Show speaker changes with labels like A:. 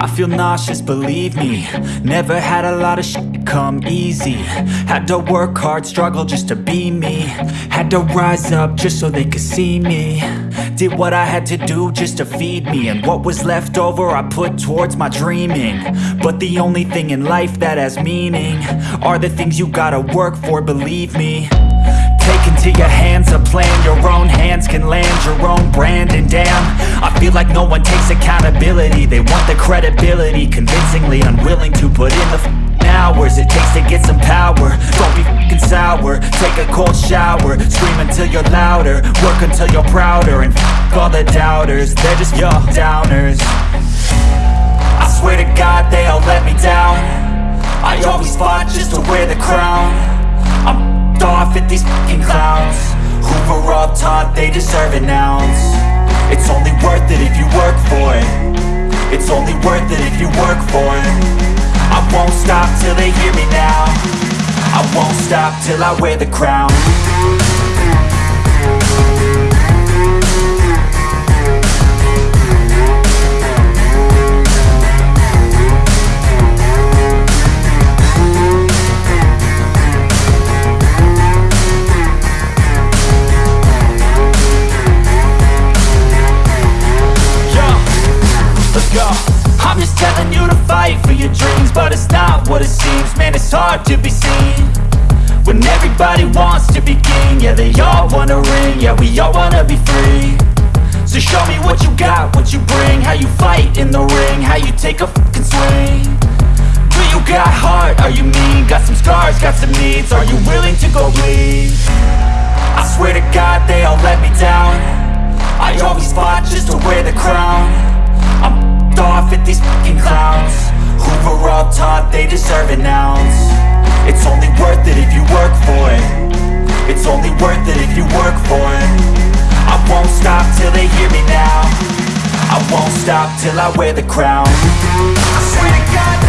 A: I feel nauseous, believe me. Never had a lot of shit come easy. Had to work hard, struggle just to be me. Had to rise up just so they could see me. Did what I had to do just to feed me. And what was left over I put towards my dreaming. But the only thing in life that has meaning Are the things you gotta work for, believe me into your hands a plan. Your own hands can land your own brand. And damn, I feel like no one takes accountability. They want the credibility Convincingly unwilling to put in the hours It takes to get some power. Don't be f***ing sour. Take a cold shower. Scream until you're louder. Work until you're prouder. And f*** all the doubters. They're just your downers. I swear to God they all let me down. I always fought just to wear the crown they deserve an ounce It's only worth it if you work for it. It's only worth it if you work for it. I won't stop till they hear me now. I won't stop till I wear the crown to fight for your dreams But it's not what it seems. Man, it's hard to be seen When everybody wants to be king. Yeah, they all wanna ring. Yeah, we all wanna be free. So show me what you got, what you bring. How you fight in the ring How you take a fucking swing. Do you got heart? Are you mean? Got some scars, got some needs. Are you willing to go bleed? I swear to God they all let me down. I always fought just to wear the crown. I'm deserve an ounce. It's only worth it if you work for it. It's only worth it if you work for it. I won't stop till they hear me now. I won't stop till I wear the crown. I swear to God